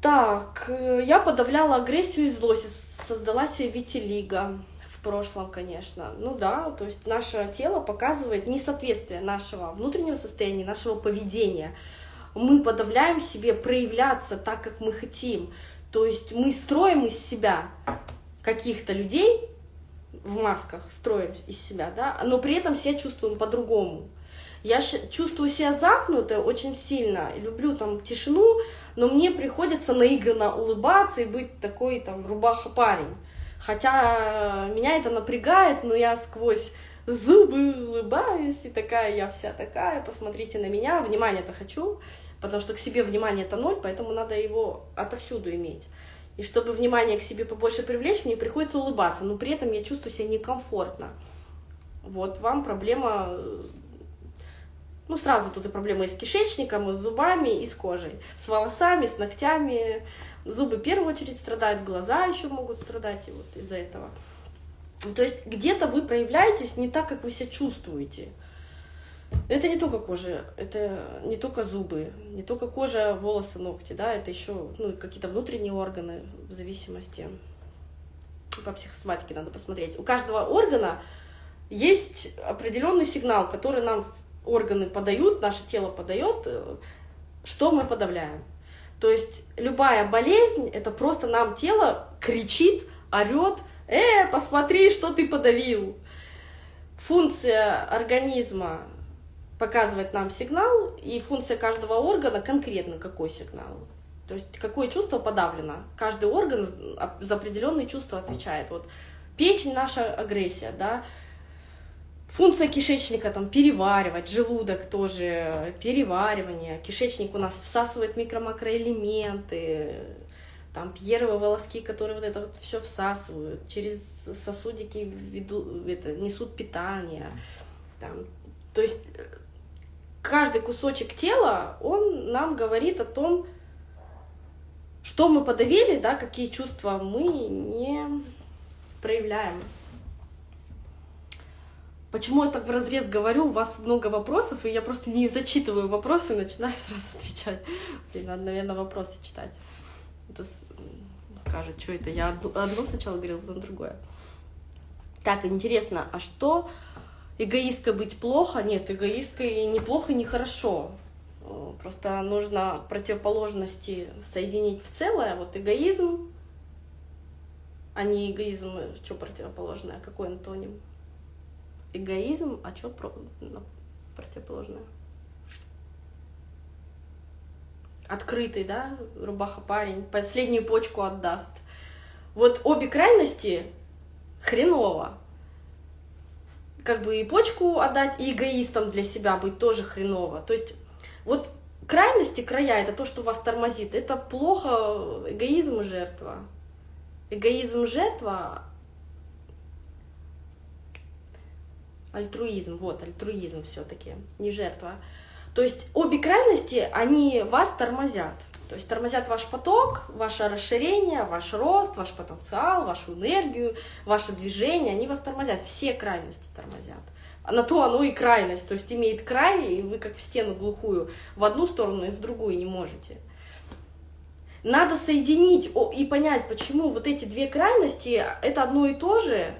Так, э, я подавляла агрессию и злость, создала себе витилиго в прошлом, конечно. Ну да, то есть наше тело показывает несоответствие нашего внутреннего состояния, нашего поведения. Мы подавляем себе проявляться так, как мы хотим. То есть мы строим из себя каких-то людей, в масках строим из себя, да, но при этом себя чувствуем по-другому. Я чувствую себя замкнутой очень сильно, люблю там тишину, но мне приходится наигранно улыбаться и быть такой там рубаха-парень. Хотя меня это напрягает, но я сквозь зубы улыбаюсь, и такая я вся такая, посмотрите на меня, внимание-то хочу, потому что к себе внимание это ноль, поэтому надо его отовсюду иметь. И чтобы внимание к себе побольше привлечь, мне приходится улыбаться, но при этом я чувствую себя некомфортно. Вот вам проблема, ну сразу тут и проблема и с кишечником, и с зубами, и с кожей, с волосами, с ногтями. Зубы в первую очередь страдают, глаза еще могут страдать и вот из-за этого. То есть где-то вы проявляетесь не так, как вы себя чувствуете. Это не только кожа, это не только зубы, не только кожа, волосы, ногти, да, это еще ну, какие-то внутренние органы в зависимости. По психосоматике надо посмотреть. У каждого органа есть определенный сигнал, который нам органы подают, наше тело подает, э, что мы подавляем. То есть любая болезнь, это просто нам тело кричит, орет, э, посмотри, что ты подавил. Функция организма показывает нам сигнал, и функция каждого органа конкретно какой сигнал. То есть какое чувство подавлено. Каждый орган за определенные чувства отвечает. Вот печень наша агрессия, да, Функция кишечника там переваривать, желудок тоже переваривание. Кишечник у нас всасывает микро-макроэлементы, там первые волоски, которые вот это вот все всасывают, через сосудики веду, это, несут питание. Там. То есть каждый кусочек тела, он нам говорит о том, что мы подавили, да, какие чувства мы не проявляем. Почему я так в разрез говорю, у вас много вопросов, и я просто не зачитываю вопросы, начинаю сразу отвечать. Блин, надо, наверное, вопросы читать. Это скажет, что это, я одно сначала говорила, потом другое. Так, интересно, а что эгоисткой быть плохо. Нет, эгоисткой не плохо, не хорошо. Э, просто нужно противоположности соединить в целое. Вот эгоизм, а не эгоизм, э, что противоположное, какой антоним? Эгоизм, а что про... противоположное? Открытый, да, рубаха парень, последнюю почку отдаст. Вот обе крайности хреново как бы и почку отдать, и эгоистом для себя быть тоже хреново. То есть вот крайности, края, это то, что вас тормозит. Это плохо, эгоизм и жертва. Эгоизм, жертва, альтруизм, вот, альтруизм все таки не жертва. То есть обе крайности, они вас тормозят. То есть тормозят ваш поток, ваше расширение, ваш рост, ваш потенциал, вашу энергию, ваше движение, они вас тормозят, все крайности тормозят. А на то оно и крайность, то есть имеет край, и вы как в стену глухую, в одну сторону и в другую не можете. Надо соединить и понять, почему вот эти две крайности — это одно и то же,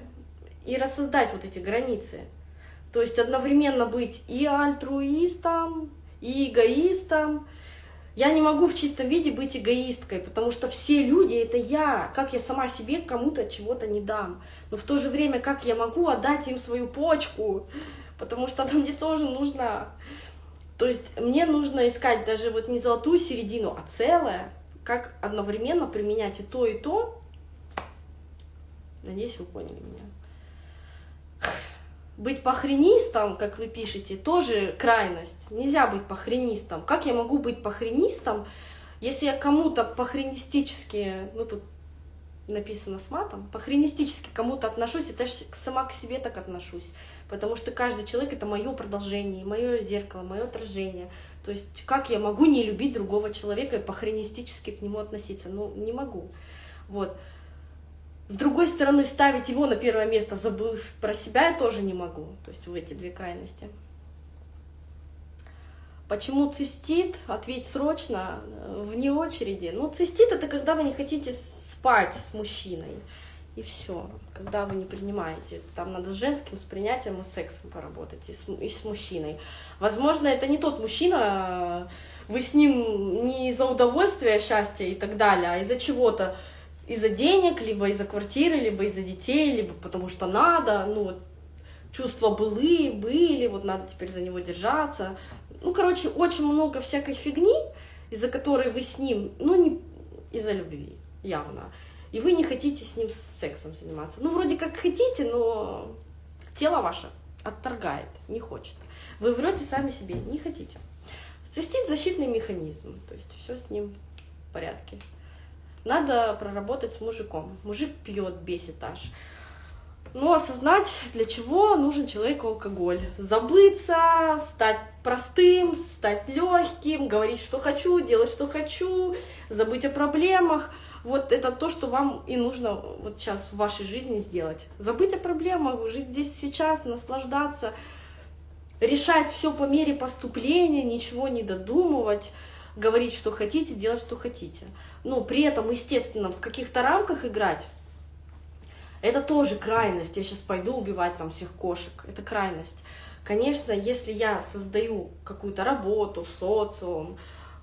и рассоздать вот эти границы. То есть одновременно быть и альтруистом, и эгоистом, я не могу в чистом виде быть эгоисткой, потому что все люди — это я. Как я сама себе кому-то чего-то не дам. Но в то же время, как я могу отдать им свою почку, потому что она мне тоже нужна. То есть мне нужно искать даже вот не золотую середину, а целое, как одновременно применять и то, и то. Надеюсь, вы поняли меня быть похренистом, как вы пишете, тоже крайность. Нельзя быть похренистом. Как я могу быть похренистом, если я кому-то похренистически, ну тут написано с матом, похренистически кому-то отношусь, и даже сама к себе так отношусь. Потому что каждый человек — это мое продолжение, мое зеркало, мое отражение. То есть как я могу не любить другого человека и похренистически к нему относиться? Ну, не могу. Вот. С другой стороны, ставить его на первое место, забыв про себя, я тоже не могу. То есть в эти две крайности. Почему цистит? Ответь срочно, э, вне очереди. Ну, цистит это когда вы не хотите спать с мужчиной. И все. Когда вы не принимаете. Там надо с женским, с принятием и сексом поработать, и с, и с мужчиной. Возможно, это не тот мужчина, вы с ним не из-за удовольствия, счастья и так далее, а из-за чего-то. Из-за денег, либо из-за квартиры, либо из-за детей, либо потому что надо. Ну, вот чувства былые были, вот надо теперь за него держаться. Ну, короче, очень много всякой фигни, из-за которой вы с ним, ну, не из-за любви, явно. И вы не хотите с ним сексом заниматься. Ну, вроде как хотите, но тело ваше отторгает, не хочет. Вы врете сами себе, не хотите. Цистит защитный механизм, то есть все с ним в порядке. Надо проработать с мужиком. Мужик пьет, бесит аж. Но осознать, для чего нужен человеку алкоголь. Забыться, стать простым, стать легким, говорить, что хочу, делать, что хочу, забыть о проблемах. Вот это то, что вам и нужно вот сейчас в вашей жизни сделать. Забыть о проблемах, жить здесь сейчас, наслаждаться, решать все по мере поступления, ничего не додумывать, говорить, что хотите, делать, что хотите. Но при этом, естественно, в каких-то рамках играть, это тоже крайность. Я сейчас пойду убивать там всех кошек. Это крайность. Конечно, если я создаю какую-то работу, социум,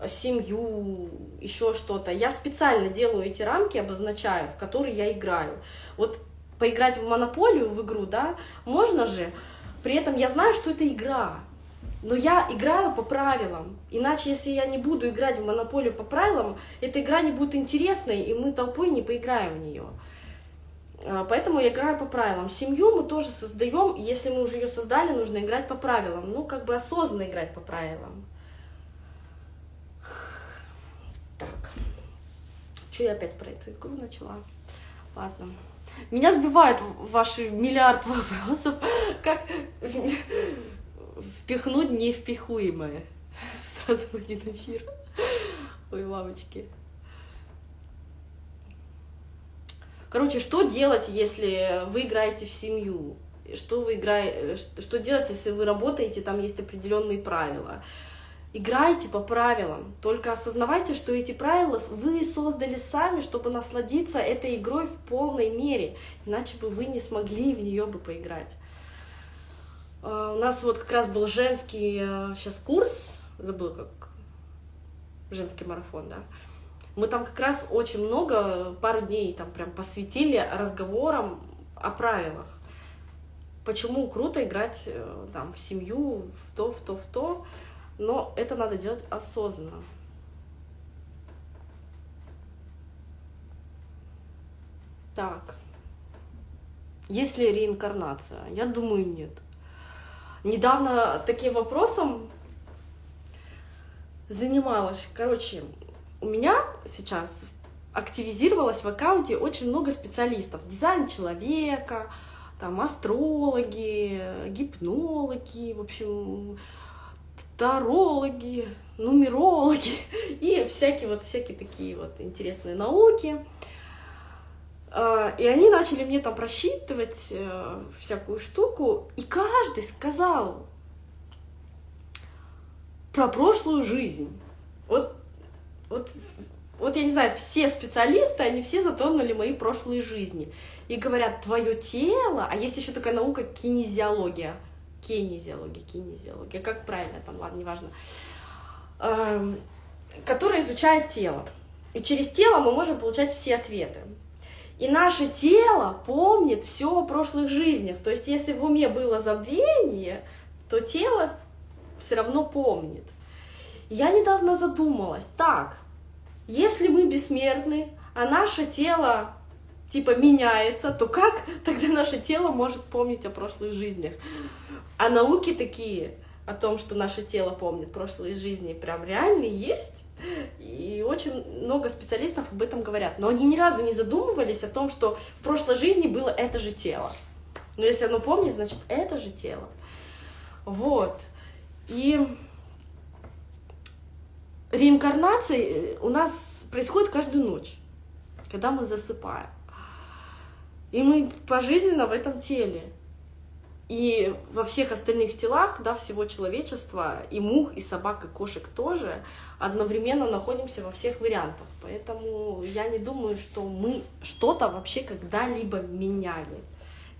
семью, еще что-то, я специально делаю эти рамки, обозначаю, в которые я играю. Вот поиграть в монополию, в игру, да, можно же, при этом я знаю, что это игра, но я играю по правилам. Иначе, если я не буду играть в монополию по правилам, эта игра не будет интересной, и мы толпой не поиграем в нее. А, поэтому я играю по правилам. Семью мы тоже создаем, если мы уже ее создали, нужно играть по правилам. Ну, как бы осознанно играть по правилам. Так. Что я опять про эту игру начала? Ладно. Меня сбивают ваши миллиард вопросов, как впихнуть невпихуемое. Сразу один эфир. Ой, мамочки. Короче, что делать, если вы играете в семью? Что, вы играете, что делать, если вы работаете, там есть определенные правила? Играйте по правилам, только осознавайте, что эти правила вы создали сами, чтобы насладиться этой игрой в полной мере, иначе бы вы не смогли в нее бы поиграть. А, у нас вот как раз был женский сейчас э, курс, забыл как, женский марафон, да, мы там как раз очень много, пару дней там прям посвятили разговорам о правилах. Почему круто играть э, там в семью, в то, в то, в то, но это надо делать осознанно. Так. Есть ли реинкарнация? Я думаю, нет. Недавно таким вопросом занималась. Короче, у меня сейчас активизировалось в аккаунте очень много специалистов. Дизайн человека, там астрологи, гипнологи, в общем, тарологи, нумерологи и всякие вот всякие такие вот интересные науки. А, и они начали мне там просчитывать э, всякую штуку, и каждый сказал про прошлую жизнь. Вот вот, вот я не знаю, все специалисты, они все затронули мои прошлые жизни. И говорят, твое тело, а есть еще такая наука кинезиология. Кинезиология, кинезиология, как правильно там, ладно, неважно. Эм, которая изучает тело. И через тело мы можем получать все ответы. И наше тело помнит все о прошлых жизнях. То есть, если в уме было забвение, то тело все равно помнит. Я недавно задумалась, так, если мы бессмертны, а наше тело типа меняется, то как тогда наше тело может помнить о прошлых жизнях? А науки такие о том, что наше тело помнит прошлые жизни, прям реальные есть. И очень много специалистов об этом говорят. Но они ни разу не задумывались о том, что в прошлой жизни было это же тело. Но если оно помнит, значит, это же тело. Вот. И реинкарнация э, у нас происходит каждую ночь, когда мы засыпаем. И мы пожизненно в этом теле. И во всех остальных телах, да, всего человечества, и мух, и собак, и кошек тоже, одновременно находимся во всех вариантах. Поэтому я не думаю, что мы что-то вообще когда-либо меняли.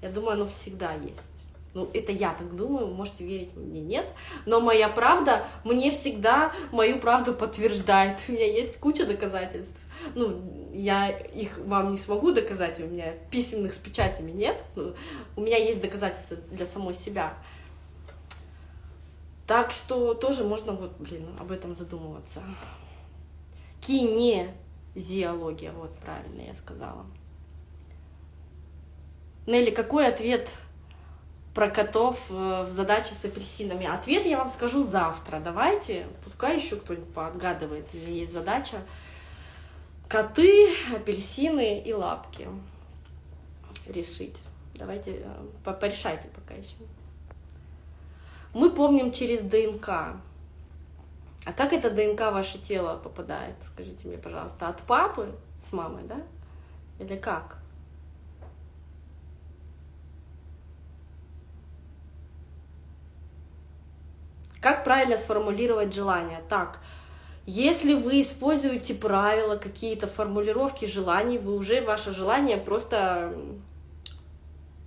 Я думаю, оно всегда есть. Ну, это я так думаю, можете верить мне, нет. Но моя правда мне всегда мою правду подтверждает. У меня есть куча доказательств. Ну, я их вам не смогу доказать, у меня письменных с печатями нет. Ну, у меня есть доказательства для самой себя. Так что тоже можно вот, блин, об этом задумываться. Кинезиология, вот правильно я сказала. Нелли, какой ответ про котов э, в задаче с апельсинами? Ответ я вам скажу завтра. Давайте, пускай еще кто-нибудь поотгадывает. У меня есть задача. Коты, апельсины и лапки решить. Давайте э, порешайте пока еще. Мы помним через ДНК. А как это ДНК в ваше тело попадает? Скажите мне, пожалуйста, от папы с мамой, да? Или как? Как правильно сформулировать желание? Так, если вы используете правила, какие-то формулировки желаний, вы уже ваше желание просто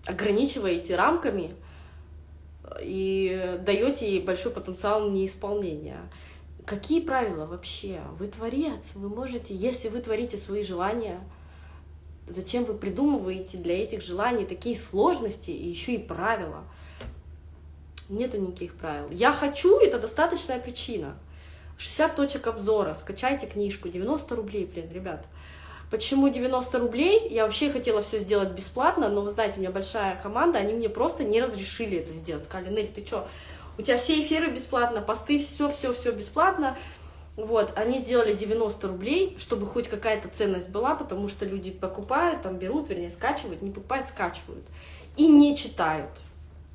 ограничиваете рамками и даете ей большой потенциал неисполнения. Какие правила вообще? Вы творец, вы можете, если вы творите свои желания, зачем вы придумываете для этих желаний такие сложности и еще и правила? Нету никаких правил. Я хочу, это достаточная причина. 60 точек обзора, скачайте книжку, 90 рублей, блин, ребят. Почему 90 рублей? Я вообще хотела все сделать бесплатно, но вы знаете, у меня большая команда, они мне просто не разрешили это сделать. Сказали, Нель, ты что, у тебя все эфиры бесплатно, посты, все-все-все бесплатно. Вот, они сделали 90 рублей, чтобы хоть какая-то ценность была, потому что люди покупают, там берут, вернее, скачивают, не покупают, скачивают. И не читают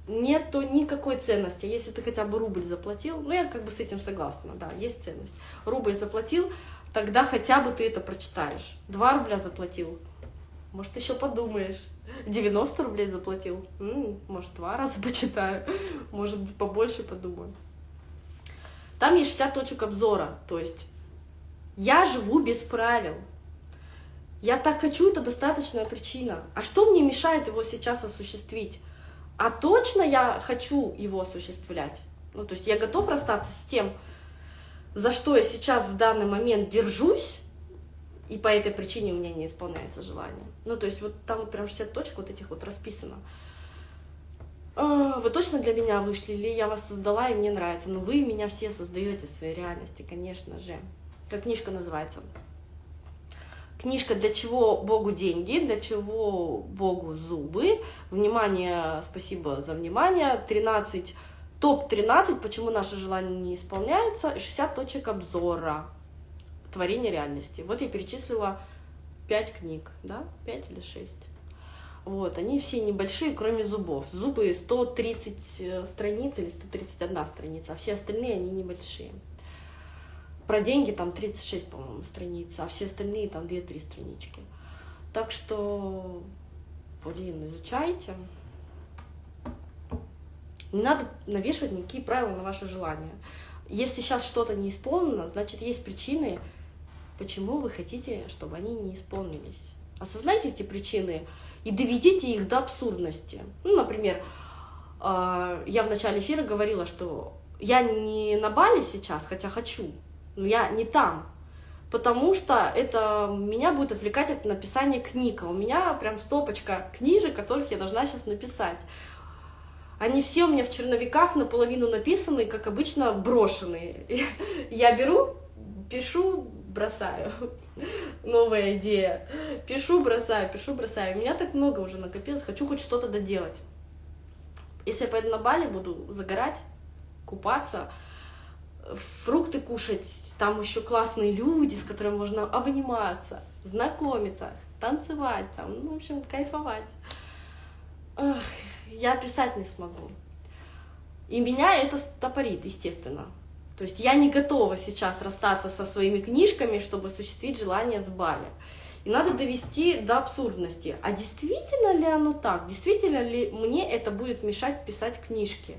нету никакой ценности. Если ты хотя бы рубль заплатил, ну я как бы с этим согласна, да, есть ценность. Рубль заплатил, тогда хотя бы ты это прочитаешь. Два рубля заплатил, может еще подумаешь. 90 рублей заплатил, М -м, может два раза почитаю, может быть побольше подумаю. Там есть 60 точек обзора, то есть я живу без правил. Я так хочу, это достаточная причина. А что мне мешает его сейчас осуществить? А точно я хочу его осуществлять. Ну, то есть я готов расстаться с тем, за что я сейчас в данный момент держусь, и по этой причине у меня не исполняется желание. Ну, то есть вот там вот прям 60 точек вот этих вот расписано. А, вы точно для меня вышли, или я вас создала, и мне нравится. Но вы меня все создаете в своей реальности, конечно же. Как книжка называется? Книжка «Для чего Богу деньги?», «Для чего Богу зубы?». Внимание, спасибо за внимание. 13, топ-13, почему наши желания не исполняются, и 60 точек обзора творения реальности. Вот я перечислила 5 книг, да, 5 или 6. Вот, они все небольшие, кроме зубов. Зубы 130 э, страниц или 131 страница, а все остальные они небольшие. Про деньги там 36, по-моему, страниц, а все остальные там 2-3 странички. Так что, блин, изучайте. Не надо навешивать никакие правила на ваши желания. Если сейчас что-то не исполнено, значит, есть причины, почему вы хотите, чтобы они не исполнились. Осознайте эти причины и доведите их до абсурдности. Ну, например, а, я в начале эфира говорила, что я не на Бали сейчас, хотя хочу, но я не там, потому что это меня будет отвлекать от написания книг, а у меня прям стопочка книжек, которых я должна сейчас написать. Они все у меня в черновиках наполовину написаны, как обычно, брошенные. Я беру, пишу, бросаю. Новая идея. Пишу, бросаю, пишу, бросаю. У меня так много уже накопилось, хочу хоть что-то доделать. Если я пойду на Бали, буду загорать, купаться, фрукты кушать, там еще классные люди, с которыми можно обниматься, знакомиться, танцевать, там, ну, в общем, кайфовать. Эх, я писать не смогу. И меня это стопорит, естественно. То есть я не готова сейчас расстаться со своими книжками, чтобы осуществить желание с Бали. И надо довести до абсурдности. А действительно ли оно так? Действительно ли мне это будет мешать писать книжки?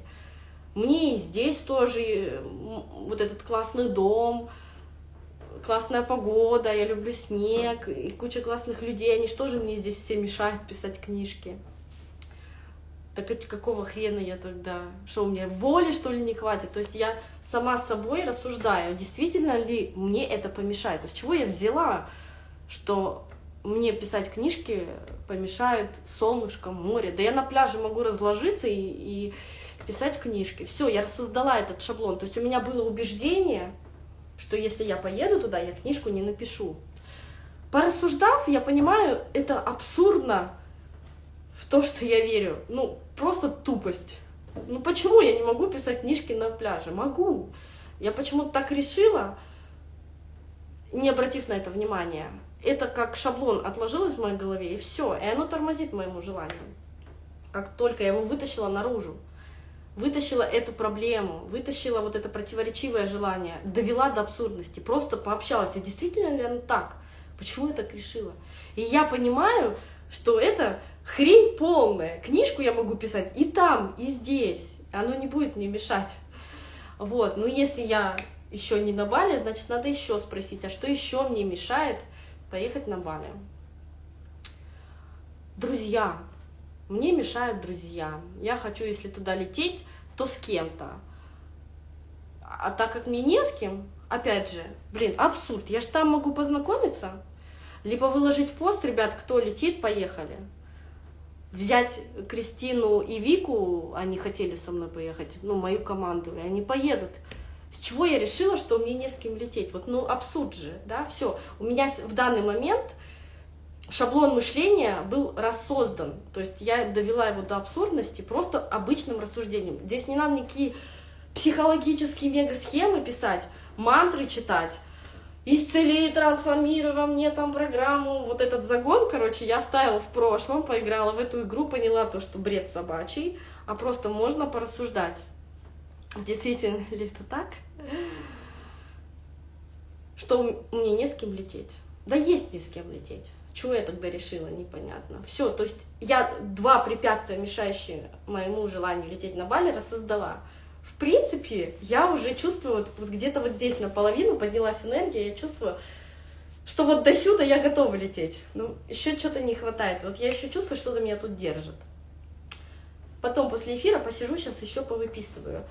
Мне и здесь тоже вот этот классный дом, классная погода, я люблю снег, и куча классных людей, они что же мне здесь все мешают писать книжки? Так какого хрена я тогда? Что, у меня воли, что ли, не хватит? То есть я сама собой рассуждаю, действительно ли мне это помешает? А с чего я взяла, что мне писать книжки помешают солнышко, море? Да я на пляже могу разложиться и, и писать книжки. Все, я создала этот шаблон. То есть у меня было убеждение, что если я поеду туда, я книжку не напишу. Порассуждав, я понимаю, это абсурдно в то, что я верю. Ну, просто тупость. Ну почему я не могу писать книжки на пляже? Могу. Я почему-то так решила, не обратив на это внимания. Это как шаблон отложилось в моей голове, и все. И оно тормозит моему желанию. Как только я его вытащила наружу вытащила эту проблему, вытащила вот это противоречивое желание, довела до абсурдности, просто пообщалась, а действительно ли оно так? Почему я так решила? И я понимаю, что это хрень полная. Книжку я могу писать и там, и здесь. Оно не будет мне мешать. Вот, ну если я еще не на Бали, значит, надо еще спросить, а что еще мне мешает поехать на Бали? Друзья, мне мешают друзья. Я хочу, если туда лететь, то с кем-то. А так как мне не с кем, опять же, блин, абсурд. Я же там могу познакомиться. Либо выложить пост, ребят, кто летит, поехали. Взять Кристину и Вику, они хотели со мной поехать, ну, мою команду, и они поедут. С чего я решила, что мне не с кем лететь? Вот, ну, абсурд же, да, все. У меня в данный момент шаблон мышления был рассоздан. То есть я довела его до абсурдности просто обычным рассуждением. Здесь не надо никакие психологические мега-схемы писать, мантры читать. Исцели, трансформируй во мне там программу. Вот этот загон, короче, я оставила в прошлом, поиграла в эту игру, поняла то, что бред собачий, а просто можно порассуждать. Действительно ли это так? Что мне не с кем лететь? Да есть не с кем лететь. Чего я тогда решила, непонятно. Все, то есть я два препятствия, мешающие моему желанию лететь на Бали, рассоздала. В принципе, я уже чувствую, вот, вот где-то вот здесь наполовину поднялась энергия, я чувствую, что вот до сюда я готова лететь. Ну, еще что-то не хватает. Вот я еще чувствую, что-то меня тут держит. Потом после эфира посижу, сейчас еще повыписываю.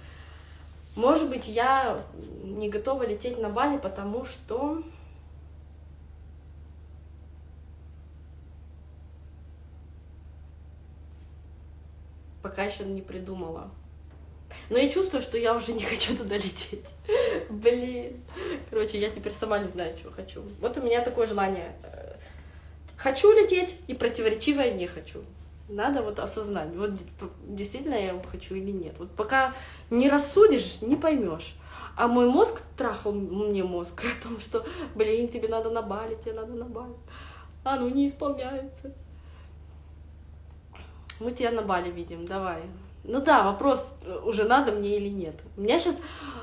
Может быть, я не готова лететь на Бали, потому что пока еще не придумала. Но я чувствую, что я уже не хочу туда лететь. Блин. Короче, я теперь сама не знаю, чего хочу. Вот у меня такое желание. Хочу лететь и противоречивое не хочу. Надо вот осознать, вот действительно я его хочу или нет. Вот пока не рассудишь, не поймешь. А мой мозг трахал мне мозг о том, что, блин, тебе надо на Бали, тебе надо на Бали. А ну не исполняется. Мы тебя на Бали видим, давай. Ну да, вопрос, уже надо мне или нет. У меня сейчас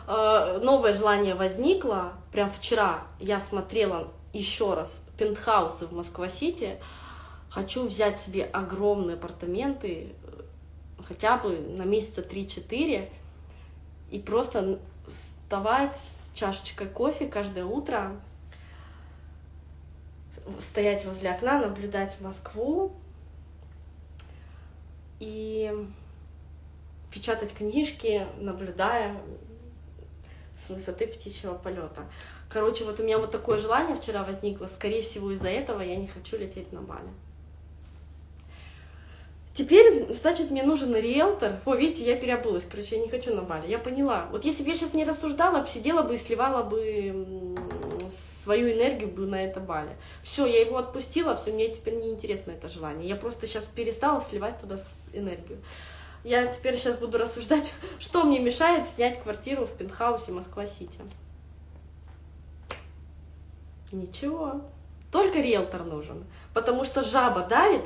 э, новое желание возникло. Прям вчера я смотрела еще раз пентхаусы в Москва-Сити. Хочу взять себе огромные апартаменты, хотя бы на месяца 3-4, и просто вставать с чашечкой кофе каждое утро, стоять возле окна, наблюдать Москву, и печатать книжки, наблюдая с высоты птичьего полета. Короче, вот у меня вот такое желание вчера возникло. Скорее всего, из-за этого я не хочу лететь на Бали. Теперь, значит, мне нужен риэлтор. О, видите, я переобулась. Короче, я не хочу на Бали. Я поняла. Вот если бы я сейчас не рассуждала, сидела бы и сливала бы свою энергию бы на это Бали. Все, я его отпустила, все, мне теперь не интересно это желание. Я просто сейчас перестала сливать туда энергию. Я теперь сейчас буду рассуждать, что мне мешает снять квартиру в пентхаусе Москва-Сити. Ничего. Только риэлтор нужен. Потому что жаба давит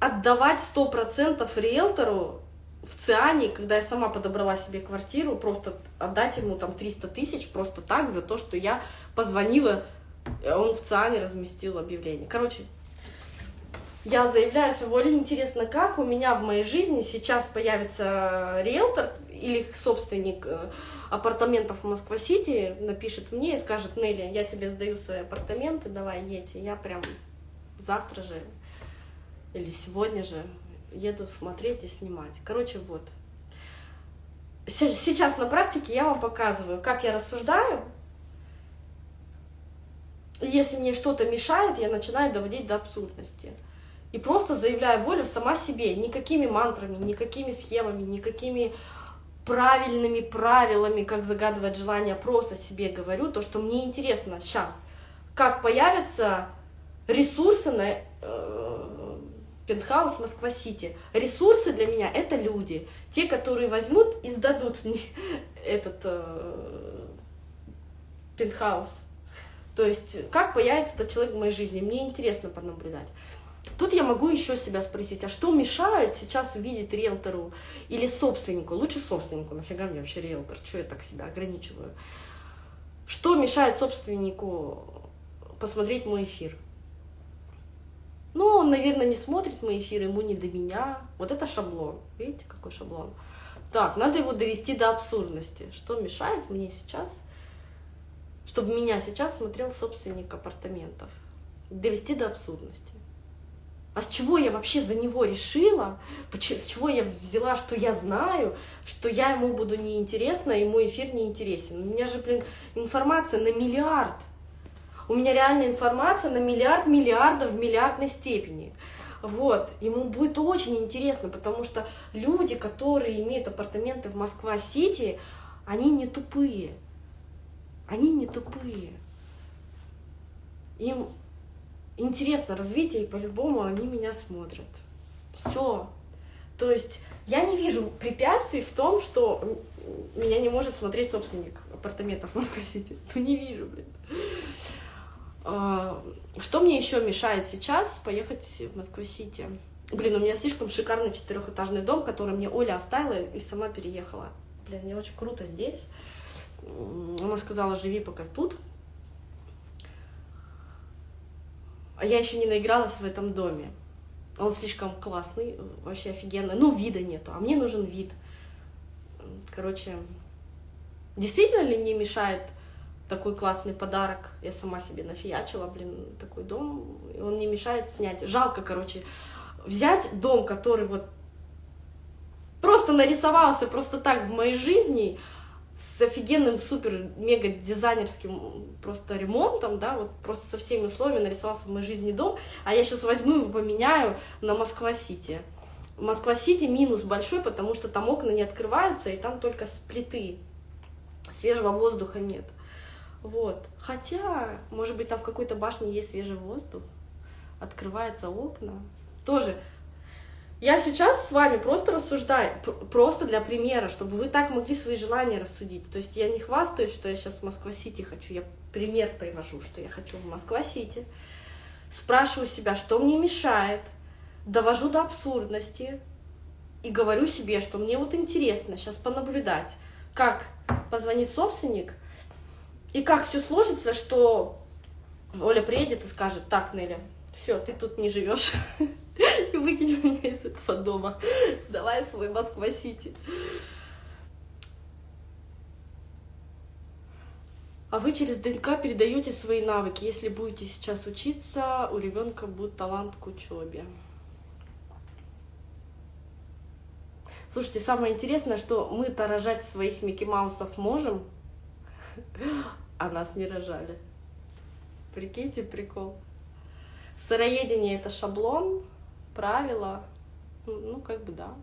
отдавать сто процентов риэлтору в Циане, когда я сама подобрала себе квартиру, просто отдать ему там 300 тысяч просто так за то, что я позвонила Он в ЦИАНе разместил объявление. Короче, я заявляю свою. Интересно, как у меня в моей жизни сейчас появится риэлтор или собственник э, апартаментов в Москва-Сити, напишет мне и скажет, Нелли, я тебе сдаю свои апартаменты, давай едь. я прям завтра же или сегодня же еду смотреть и снимать. Короче, вот. Сейчас на практике я вам показываю, как я рассуждаю. Если мне что-то мешает, я начинаю доводить до абсурдности. И просто заявляю волю сама себе, никакими мантрами, никакими схемами, никакими правильными правилами, как загадывать желание, просто себе говорю то, что мне интересно сейчас, как появятся ресурсы на э, пентхаус Москва-Сити. Ресурсы для меня — это люди, те, которые возьмут и сдадут мне этот э, пентхаус. То есть, как появится этот человек в моей жизни, мне интересно понаблюдать. Тут я могу еще себя спросить, а что мешает сейчас увидеть риэлтору или собственнику? Лучше собственнику, нафига мне вообще риэлтор, что я так себя ограничиваю? Что мешает собственнику посмотреть мой эфир? Ну, он, наверное, не смотрит мой эфир, ему не до меня. Вот это шаблон. Видите, какой шаблон? Так, надо его довести до абсурдности. Что мешает мне сейчас, чтобы меня сейчас смотрел собственник апартаментов? Довести до абсурдности. А с чего я вообще за него решила, с чего я взяла, что я знаю, что я ему буду неинтересна, и мой эфир неинтересен. У меня же, блин, информация на миллиард. У меня реальная информация на миллиард миллиардов в миллиардной степени. Вот, ему будет очень интересно, потому что люди, которые имеют апартаменты в Москва-Сити, они не тупые. Они не тупые. Им интересно развитие, и по-любому они меня смотрят. Все. То есть я не вижу препятствий в том, что меня не может смотреть собственник апартаментов в Москва-Сити. Ну не вижу, блин. А, что мне еще мешает сейчас поехать в Москву-Сити? Блин, у меня слишком шикарный четырехэтажный дом, который мне Оля оставила и сама переехала. Блин, мне очень круто здесь. Она сказала, живи пока тут, А я еще не наигралась в этом доме. Он слишком классный, вообще офигенный. Ну, вида нету, а мне нужен вид. Короче, действительно ли мне мешает такой классный подарок? Я сама себе нафиячила, блин, такой дом. И он не мешает снять. Жалко, короче, взять дом, который вот просто нарисовался просто так в моей жизни, с офигенным супер-мега дизайнерским просто ремонтом, да, вот просто со всеми условиями нарисовался в моей жизни дом, а я сейчас возьму его поменяю на Москва-Сити. Москва-Сити минус большой, потому что там окна не открываются, и там только с плиты, свежего воздуха нет. Вот. Хотя, может быть, там в какой-то башне есть свежий воздух, открываются окна. Тоже я сейчас с вами просто рассуждаю, просто для примера, чтобы вы так могли свои желания рассудить. То есть я не хвастаюсь, что я сейчас в Москва-Сити хочу, я пример привожу, что я хочу в Москва-Сити. Спрашиваю себя, что мне мешает, довожу до абсурдности и говорю себе, что мне вот интересно сейчас понаблюдать, как позвонит собственник и как все сложится, что Оля приедет и скажет, так, Нелли, все, ты тут не живешь. и выкинь меня из этого дома. Давай свой Москва-Сити. А вы через ДНК передаете свои навыки. Если будете сейчас учиться, у ребенка будет талант к учебе. Слушайте, самое интересное, что мы-то рожать своих Микки Маусов можем, а нас не рожали. Прикиньте, прикол. Сыроедение — это шаблон, правила, ну, как бы да.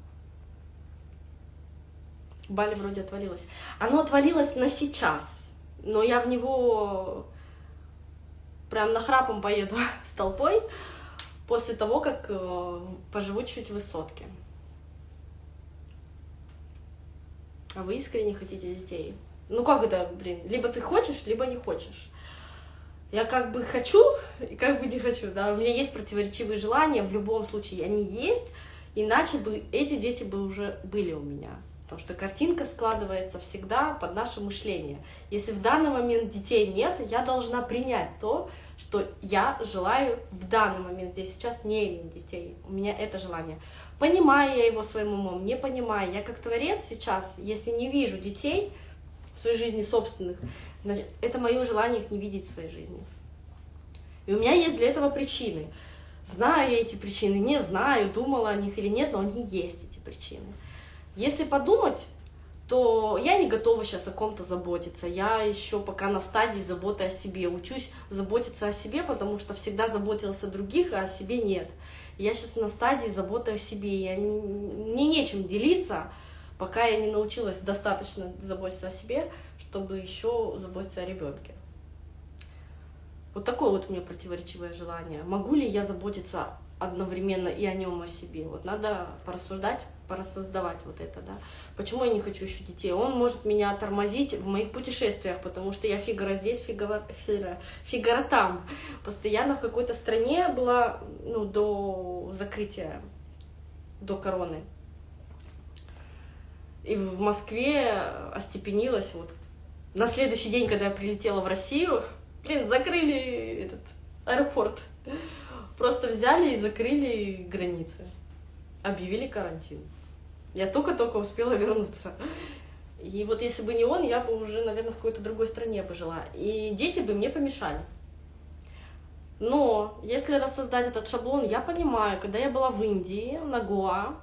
Бали вроде отвалилось. Оно отвалилось на сейчас, но я в него прям нахрапом поеду с толпой после того, как э, поживу чуть в высотке. А вы искренне хотите детей? Ну как это, блин, либо ты хочешь, либо не хочешь. Я как бы хочу и как бы не хочу, да, у меня есть противоречивые желания, в любом случае они есть, иначе бы эти дети бы уже были у меня. потому что картинка складывается всегда под наше мышление. Если в данный момент детей нет, я должна принять то, что я желаю в данный момент здесь сейчас не иметь детей. У меня это желание. Понимаю я его своим умом, не понимаю. Я как творец сейчас, если не вижу детей в своей жизни собственных, значит, это мое желание их не видеть в своей жизни. И у меня есть для этого причины. Знаю я эти причины, не знаю, думала о них или нет, но они есть, эти причины. Если подумать, то я не готова сейчас о ком-то заботиться. Я еще пока на стадии заботы о себе. Учусь заботиться о себе, потому что всегда заботилась о других, а о себе нет. Я сейчас на стадии заботы о себе. Я не, мне нечем делиться, пока я не научилась достаточно заботиться о себе, чтобы еще заботиться о ребенке. Вот такое вот у меня противоречивое желание. Могу ли я заботиться одновременно и о нем, о себе? Вот надо порассуждать, порассоздавать вот это, да. Почему я не хочу еще детей? Он может меня тормозить в моих путешествиях, потому что я Фигаро здесь, Фигаро, Фигаро, Фигаро там. Постоянно в какой-то стране была, ну, до закрытия, до короны. И в Москве остепенилась вот. На следующий день, когда я прилетела в Россию, Блин, закрыли этот аэропорт. Просто взяли и закрыли границы. Объявили карантин. Я только-только успела вернуться. И вот если бы не он, я бы уже, наверное, в какой-то другой стране бы жила. И дети бы мне помешали. Но если рассоздать этот шаблон, я понимаю, когда я была в Индии, на Гоа,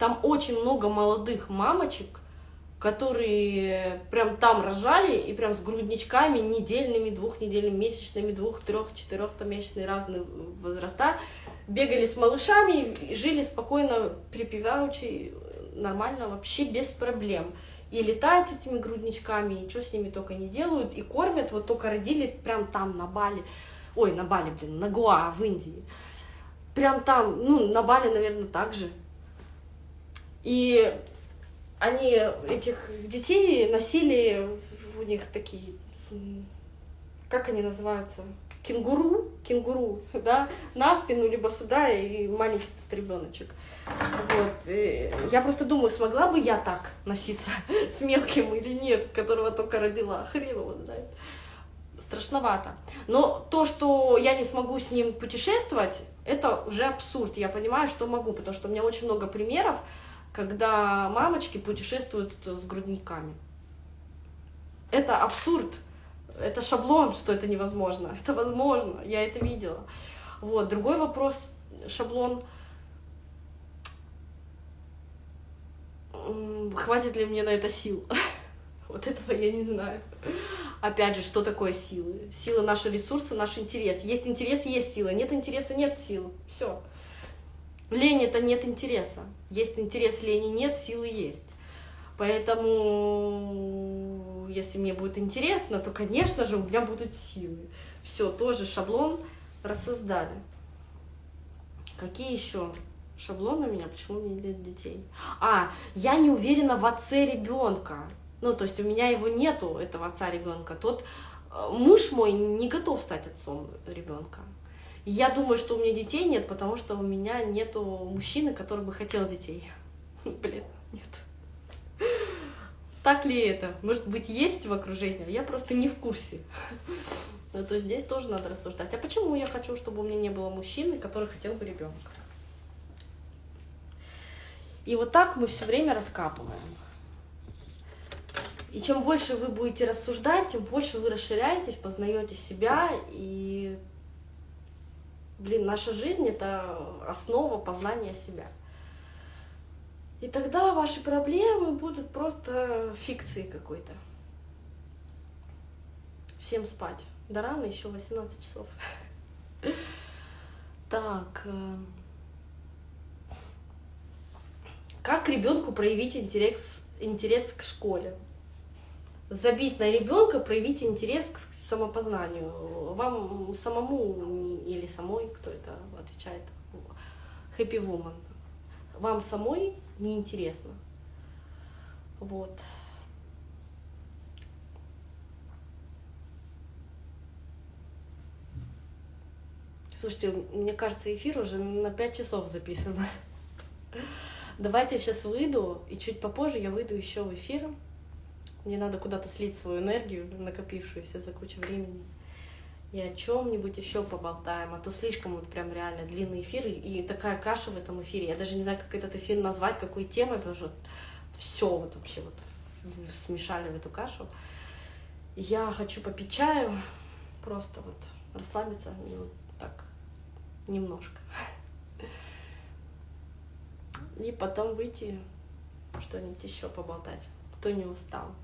там очень много молодых мамочек, которые прям там рожали и прям с грудничками недельными, двухнедельными, месячными, двух, трех, четырех там месячные разные возраста, бегали с малышами жили спокойно, припеваючи, нормально, вообще без проблем. И летают с этими грудничками, и что с ними только не делают, и кормят, вот только родили прям там, на Бали, ой, на Бали, блин, на Гуа, в Индии. Прям там, ну, на Бали, наверное, так же. И они этих детей носили, у них такие, как они называются, кенгуру, кенгуру, да, на спину, либо сюда, и маленький ребеночек. Вот. И я просто думаю, смогла бы я так носиться с мелким или нет, которого только родила, хрен его знает. Страшновато. Но то, что я не смогу с ним путешествовать, это уже абсурд. Я понимаю, что могу, потому что у меня очень много примеров, когда мамочки путешествуют с грудниками. Это абсурд, это шаблон, что это невозможно. Это возможно, я это видела. Вот. Другой вопрос, шаблон, хватит ли мне на это сил? Вот этого я не знаю. Опять же, что такое силы? Сила наши ресурсы, наш интерес. Есть интерес, есть сила. Нет интереса, нет сил. Все. Лень это нет интереса. Есть интерес, лени нет, силы есть. Поэтому, если мне будет интересно, то, конечно же, у меня будут силы. Все, тоже шаблон рассоздали. Какие еще шаблоны у меня? Почему у меня нет детей? А, я не уверена в отце ребенка. Ну, то есть у меня его нету, этого отца ребенка. Тот э, муж мой не готов стать отцом ребенка. Я думаю, что у меня детей нет, потому что у меня нету мужчины, который бы хотел детей. Блин, нет. Так ли это? Может быть, есть в окружении, а я просто не в курсе. Ну, то здесь тоже надо рассуждать. А почему я хочу, чтобы у меня не было мужчины, который хотел бы ребенка? И вот так мы все время раскапываем. И чем больше вы будете рассуждать, тем больше вы расширяетесь, познаете себя и Блин, наша жизнь — это основа познания себя. И тогда ваши проблемы будут просто фикцией какой-то. Всем спать. Да рано, еще 18 часов. Так. Э, как ребенку проявить интерес, интерес к школе? Забить на ребенка, проявить интерес к самопознанию. Вам самому или самой, кто это отвечает, happy woman, вам самой неинтересно. Вот. Слушайте, мне кажется, эфир уже на 5 часов записан. Давайте я сейчас выйду, и чуть попозже я выйду еще в эфир. Мне надо куда-то слить свою энергию, накопившуюся за кучу времени. И о чем-нибудь еще поболтаем, а то слишком вот прям реально длинный эфир и такая каша в этом эфире. Я даже не знаю, как этот эфир назвать, какой темой, потому что все вот вообще вот смешали в эту кашу. Я хочу попить чаю, просто вот расслабиться, вот так, немножко. И потом выйти, что-нибудь еще поболтать, кто не устал.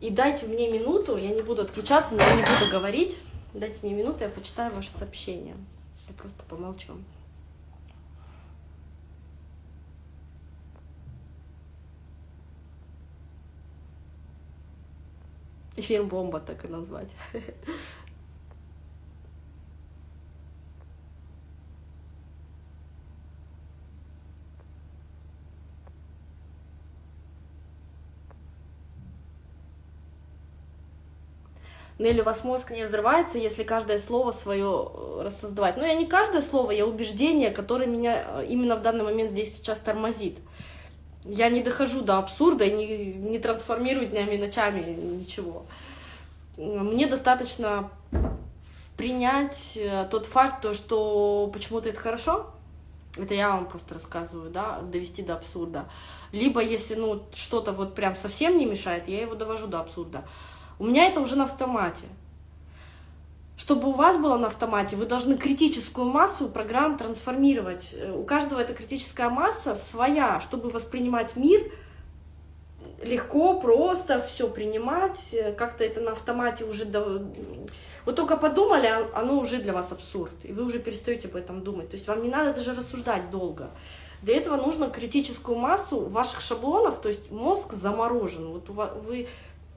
И дайте мне минуту, я не буду отключаться, но я не буду говорить. Дайте мне минуту, я почитаю ваше сообщение. Я просто помолчу. Эфир бомба так и назвать. Ну или у вас мозг не взрывается, если каждое слово свое э, рассоздавать. Но я не каждое слово, я убеждение, которое меня э, именно в данный момент здесь сейчас тормозит. Я не дохожу до абсурда и не, не трансформирую днями и ночами ничего. Мне достаточно принять э, тот факт, то, что почему-то это хорошо, это я вам просто рассказываю, да, довести до абсурда. Либо если ну что-то вот прям совсем не мешает, я его довожу до абсурда. У меня это уже на автомате. Чтобы у вас было на автомате, вы должны критическую массу программ трансформировать. Э, у каждого эта критическая масса своя, чтобы воспринимать мир легко, просто все принимать, э, как-то это на автомате уже... До... Вы только подумали, а оно уже для вас абсурд, и вы уже перестаете об этом думать. То есть вам не надо даже рассуждать долго. Для этого нужно критическую массу ваших шаблонов, то есть мозг заморожен. Вот вы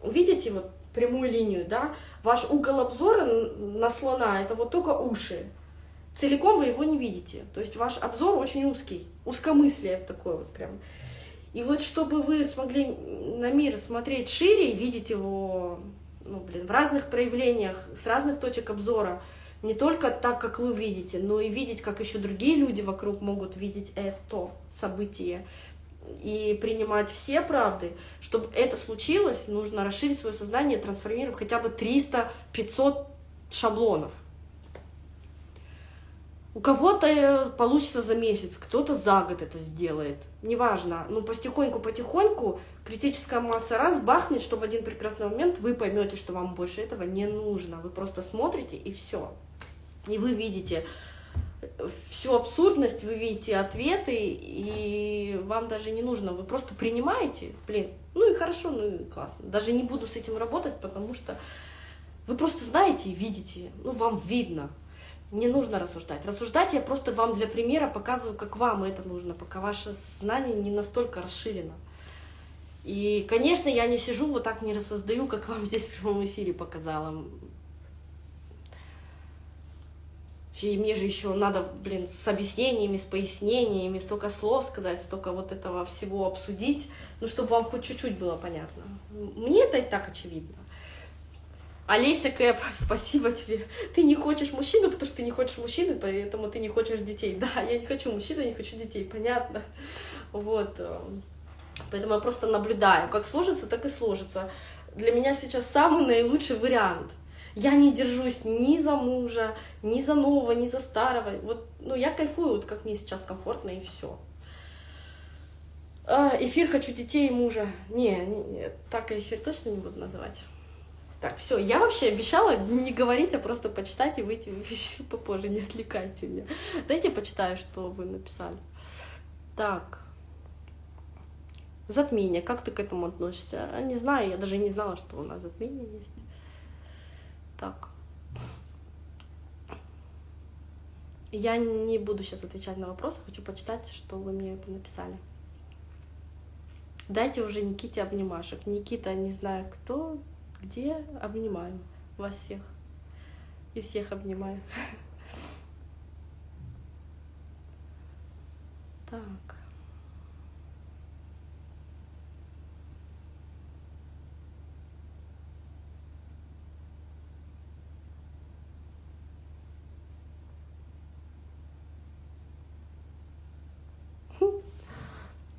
видите, вот прямую линию, да, ваш угол обзора на слона — это вот только уши. Целиком вы его не видите. То есть ваш обзор очень узкий, узкомыслие такое вот прям. И вот чтобы вы смогли на мир смотреть шире, видеть его ну, блин, в разных проявлениях, с разных точек обзора, не только так, как вы видите, но и видеть, как еще другие люди вокруг могут видеть это событие, и принимать все правды, чтобы это случилось, нужно расширить свое сознание, трансформировать хотя бы 300-500 шаблонов. У кого-то э, получится за месяц, кто-то за год это сделает. Неважно. Но потихоньку-потихоньку критическая масса раз бахнет, что в один прекрасный момент вы поймете, что вам больше этого не нужно. Вы просто смотрите и все. И вы видите, всю абсурдность, вы видите ответы, и вам даже не нужно, вы просто принимаете, блин, ну и хорошо, ну и классно. Даже не буду с этим работать, потому что вы просто знаете и видите, ну вам видно. Не нужно рассуждать. Рассуждать я просто вам для примера показываю, как вам это нужно, пока ваше знание не настолько расширено. И, конечно, я не сижу вот так не рассоздаю, как вам здесь в прямом эфире показала. И мне же еще надо, блин, с объяснениями, с пояснениями, столько слов сказать, столько вот этого всего обсудить, ну, чтобы вам хоть чуть-чуть было понятно. Мне это и так очевидно. Олеся Кэп, спасибо тебе. Ты не хочешь мужчину, потому что ты не хочешь мужчины, поэтому ты не хочешь детей. Да, я не хочу мужчину, не хочу детей, понятно. Вот. Э, поэтому я просто наблюдаю. Как сложится, так и сложится. Для меня сейчас самый наилучший вариант — я не держусь ни за мужа, ни за нового, ни за старого. Вот, ну, я кайфую, вот как мне сейчас комфортно, и все. А, эфир хочу детей и мужа. Не, не, не, так эфир точно не буду называть. Так, все, я вообще обещала не говорить, а просто почитать и выйти попозже, не отвлекайте меня. Дайте почитаю, что вы написали. Так. Затмение, как ты к этому относишься? Не знаю, я даже не знала, что у нас затмение есть. Так. Я не буду сейчас отвечать на вопросы, хочу почитать, что вы мне написали. Дайте уже Никите обнимашек. Никита, не знаю кто, где, обнимаю вас всех. И всех обнимаю. Так.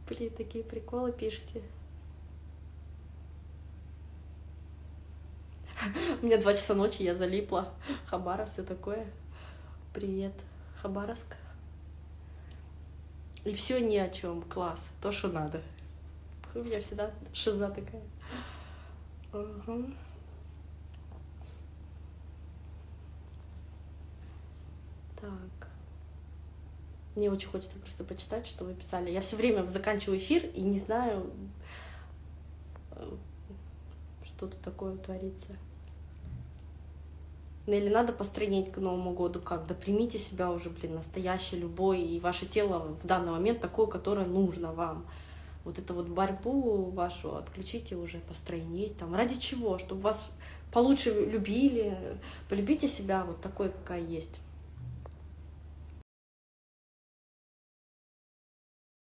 Блин, такие приколы пишете. У меня два часа ночи, я залипла. Хабаровск, все такое. Привет, Хабаровск. И все ни о чем. Класс. То, что надо. У меня всегда шиза такая. Угу. Так. Мне очень хочется просто почитать, что вы писали. Я все время заканчиваю эфир и не знаю, э, что тут такое творится. Ну, или надо постройнеть к Новому году как? Да примите себя уже, блин, настоящий, любой, и ваше тело в данный момент такое, которое нужно вам. Вот эту вот борьбу вашу отключите уже, постройнеть там. Ради чего? Чтобы вас получше любили. Полюбите себя вот такой, какая есть.